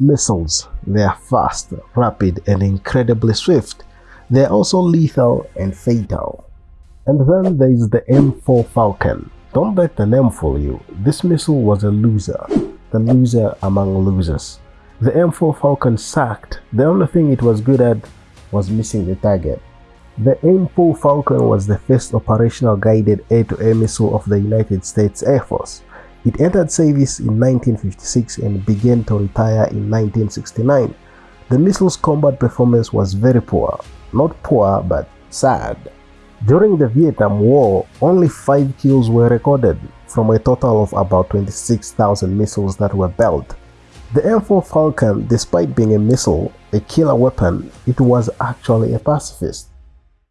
missiles. They are fast, rapid, and incredibly swift. They are also lethal and fatal. And then there is the AIM-4 Falcon. Don't let the name fool you. This missile was a loser, the loser among losers. The AIM-4 Falcon sucked. The only thing it was good at was missing the target. The AIM-4 Falcon was the first operational guided air-to-air missile of the United States Air Force. It entered service in 1956 and began to retire in 1969. The missile's combat performance was very poor. Not poor, but sad. During the Vietnam War, only 5 kills were recorded from a total of about 26,000 missiles that were built. The AIM-4 Falcon, despite being a missile, a killer weapon, it was actually a pacifist.